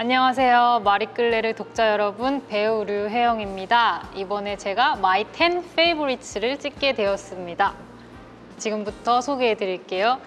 안녕하세요. 마리끌레르 독자 여러분, 배우 류혜영입니다. 이번에 제가 my 10 favorites를 찍게 되었습니다. 지금부터 소개해 드릴게요.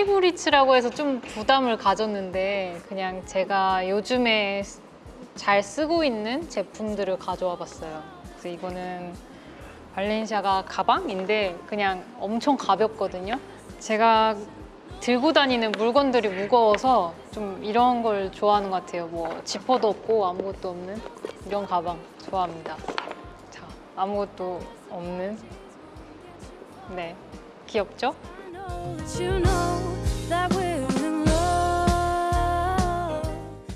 페이보리츠라고 해서 좀 부담을 가졌는데 그냥 제가 요즘에 잘 쓰고 있는 제품들을 가져와 봤어요. 그래서 이거는 발렌시아가 가방인데 그냥 엄청 가볍거든요. 제가 들고 다니는 물건들이 무거워서 좀 이런 걸 좋아하는 것 같아요. 뭐 지퍼도 없고 아무것도 없는 이런 가방 좋아합니다. 자, 아무것도 없는 네, 귀엽죠?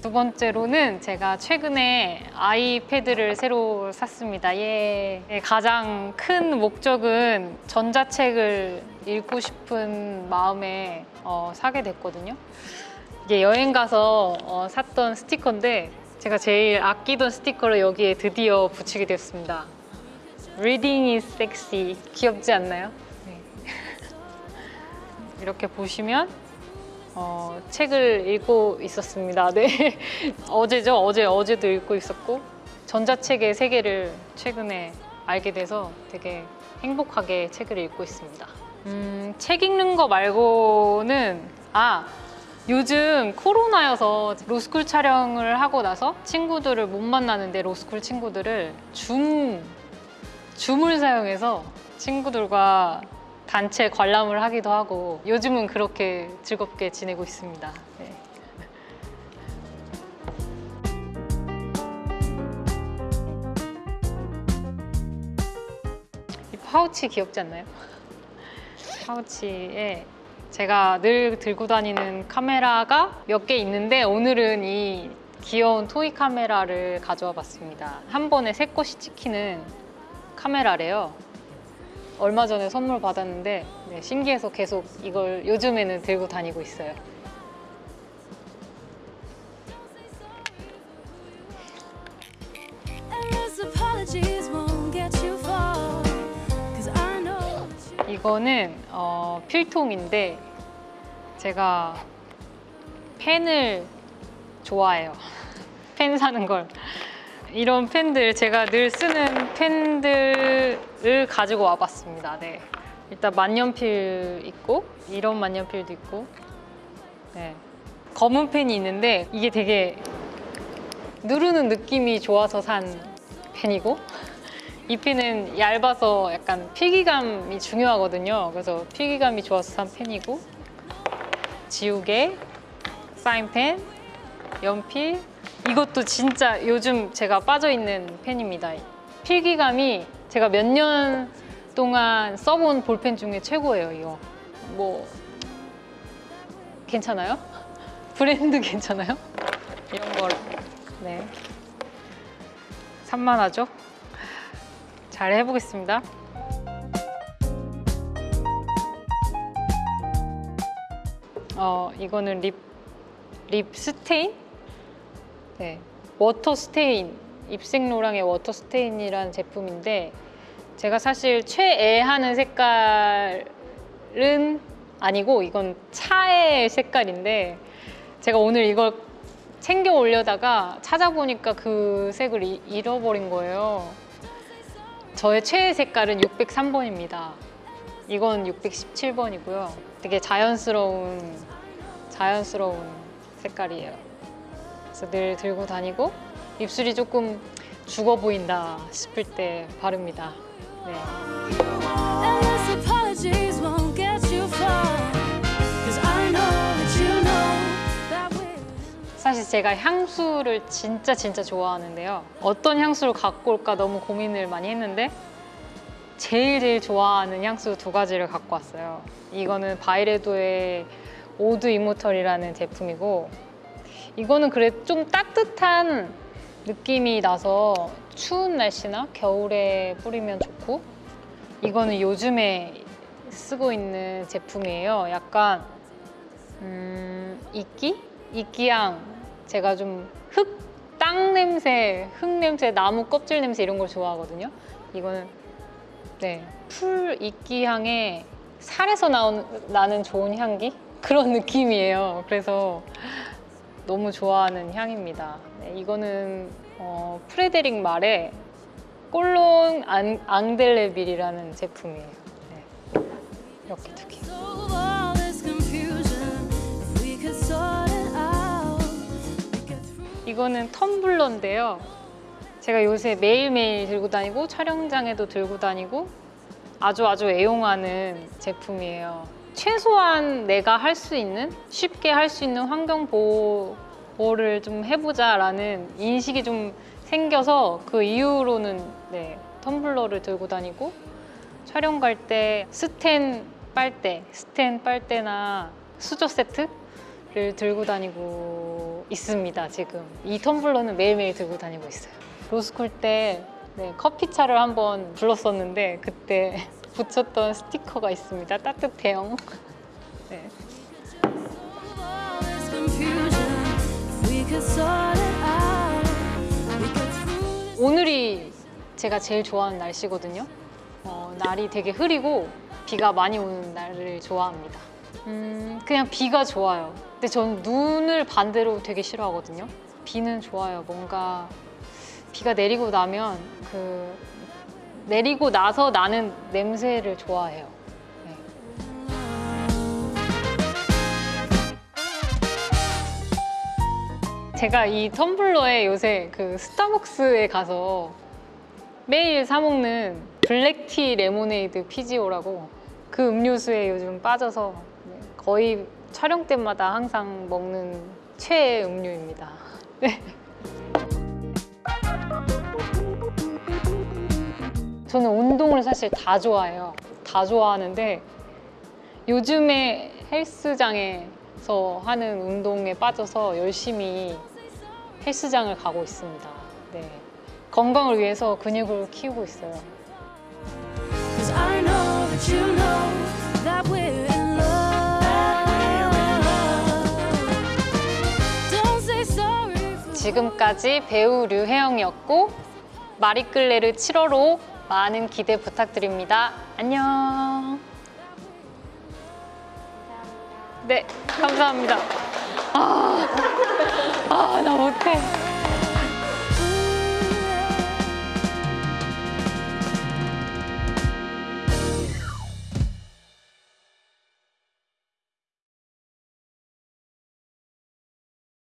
두 번째로는 제가 최근에 아이패드를 새로 샀습니다. 예. 예, 가장 큰 목적은 전자책을 읽고 싶은 마음에 어, 사게 됐거든요. 이게 여행 가서 어, 샀던 스티커인데 제가 제일 아끼던 스티커를 여기에 드디어 붙이게 됐습니다. Reading is sexy. 귀엽지 않나요? 네. 이렇게 보시면 어, 책을 읽고 있었습니다. 네. 어제죠. 어제 어제도 읽고 있었고 전자책의 세계를 최근에 알게 돼서 되게 행복하게 책을 읽고 있습니다. 음, 책 읽는 거 말고는 아 요즘 코로나여서 로스쿨 촬영을 하고 나서 친구들을 못 만나는데 로스쿨 친구들을 줌 줌을 사용해서 친구들과 단체 관람을 하기도 하고 요즘은 그렇게 즐겁게 지내고 있습니다. 네. 이 파우치 귀엽지 않나요? 파우치에 제가 늘 들고 다니는 카메라가 몇 개 있는데 오늘은 이 귀여운 토이 카메라를 가져와 봤습니다. 한 번에 세 컷이 찍히는 카메라래요. 얼마 전에 선물 받았는데 네, 신기해서 계속 이걸 요즘에는 들고 다니고 있어요. 이거는 어, 필통인데 제가 펜을 좋아해요. 펜 사는 걸. 이런 펜들 제가 늘 쓰는 펜들을 가지고 와봤습니다. 네. 일단 만년필 있고 이런 만년필도 있고 네. 검은 펜이 있는데 이게 되게 누르는 느낌이 좋아서 산 펜이고 이 펜은 얇아서 약간 필기감이 중요하거든요. 그래서 필기감이 좋아서 산 펜이고 지우개, 사인펜, 연필 이것도 진짜 요즘 제가 빠져 있는 펜입니다. 필기감이 제가 몇 년 동안 써본 볼펜 중에 최고예요. 이거 뭐 괜찮아요? 브랜드 괜찮아요? 이런 걸 네. 산만하죠? 잘 해보겠습니다. 어, 이거는 lip, lip stain? 네. Water stain. 입생로랑의 water stain이라는 제품인데 제가 사실 최애하는 색깔은 아니고 이건 차애 색깔인데 제가 오늘 이걸 챙겨 올려다가 찾아보니까 그 색을 이- 잃어버린 거예요. 저의 최애 색깔은 603번입니다. 이건 617번이고요. 되게 자연스러운 자연스러운 색깔이에요. 그래서 늘 들고 다니고 입술이 조금 죽어 보인다 싶을 때 바릅니다. 네. 사실 제가 향수를 진짜 진짜 좋아하는데요. 어떤 향수를 갖고 올까 너무 고민을 많이 했는데 제일 제일 좋아하는 향수 두 가지를 갖고 왔어요. 이거는 바이레도의 Oud Immortel이라는 제품이고 이거는 그래 좀 따뜻한 느낌이 나서 추운 날씨나 겨울에 뿌리면 좋고 이거는 요즘에 쓰고 있는 제품이에요. 약간 음, 이끼? 이끼향. 제가 좀 흙, 땅 냄새, 흙 냄새, 나무 껍질 냄새 이런 걸 좋아하거든요. 이거는 네, 풀 이끼향에 살에서 나온, 나는 좋은 향기? 그런 느낌이에요. 그래서 너무 좋아하는 향입니다. 네, 이거는 어, 프레데릭 말의 Cologne In, Indélébile이라는 제품이에요. 네. 이렇게 두 개. 이거는 텀블러인데요. 제가 요새 매일매일 들고 다니고 촬영장에도 들고 다니고 아주 아주 애용하는 제품이에요. 최소한 내가 할 수 있는 쉽게 할 수 있는 환경 보호를 좀 해보자 라는 인식이 좀 생겨서 그 이후로는 네, 텀블러를 들고 다니고 촬영 갈 때 스텐 빨대, 스텐 빨대나 수저 세트를 들고 다니고 있습니다. 지금 이 텀블러는 매일매일 들고 다니고 있어요. 로스쿨 때 네, 커피차를 한번 불렀었는데 그때 붙였던 스티커가 있습니다. 따뜻해요. 네. 오늘이 제가 제일 좋아하는 날씨거든요. 어, 날이 되게 흐리고 비가 많이 오는 날을 좋아합니다. 음, 그냥 비가 좋아요. 근데 전 눈을 반대로 되게 싫어하거든요. 비는 좋아요. 뭔가 비가 내리고 나면 그 내리고 나서 나는 냄새를 좋아해요. 네. 제가 이 텀블러에 요새 그 스타벅스에 가서 매일 사 먹는 Black Tea 레모네이드 Fizzio라고 그 음료수에 요즘 빠져서 네, 거의 촬영 때마다 항상 먹는 최애 음료입니다. 네. 저는 운동을 사실 다 좋아해요. 다 좋아하는데 요즘에 헬스장에서 하는 운동에 빠져서 열심히 헬스장을 가고 있습니다. 네. 건강을 위해서 근육을 키우고 있어요. 지금까지 배우 류혜영이었고 마리끌레르 7월호 많은 기대 부탁드립니다. 안녕. 네, 감사합니다. 아.